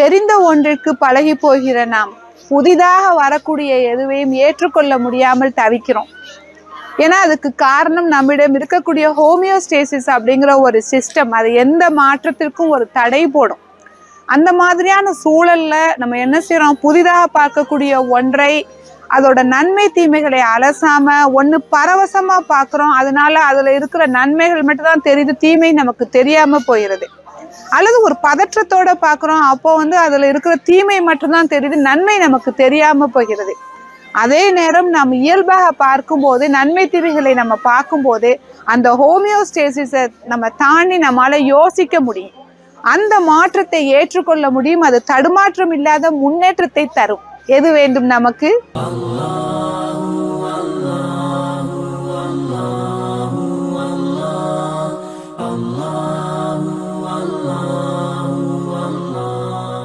தெரிந்த ஒன்றிற்கு பழகி போகிற நாம் புதிதாக வரக்கூடிய எதுவையும் ஏற்றுக்கொள்ள முடியாமல் தவிக்கிறோம். ஏன்னா அதுக்கு காரணம் நம்மிடம் இருக்கக்கூடிய ஹோமியோஸ்டேசிஸ் அப்படிங்கிற ஒரு சிஸ்டம் அது எந்த மாற்றத்திற்கும் ஒரு தடை போடும். அந்த மாதிரியான சூழலில் நம்ம என்ன செய்கிறோம் புதிதாக பார்க்கக்கூடிய ஒன்றை அதோட நன்மை தீமைகளை அலசாம ஒன்று பரவசமாக பார்க்குறோம். அதனால அதில் இருக்கிற நன்மைகள் மட்டும்தான் தெரியுது தீமை நமக்கு தெரியாமல் போயிடுது. அல்லது ஒரு பதற்றத்தோட பார்க்குறோம் அப்போ வந்து அதில் இருக்கிற தீமை மட்டும்தான் தெரியுது நன்மை நமக்கு தெரியாமல் போகிறது. அதே நேரம் நாம் இயல்பாக பார்க்கும்போது நன்மை தீமைகளை நம்ம பார்க்கும்போது அந்த ஹோமியோஸ்டேசிஸை நம்ம தாண்டி நம்மளால் யோசிக்க முடியும். அந்த மாற்றத்தை ஏற்றுக்கொள்ள முடியும் அது தடுமாற்றம் இல்லாத முன்னேற்றத்தை தரும். எது வேண்டும் நமக்கு? Allah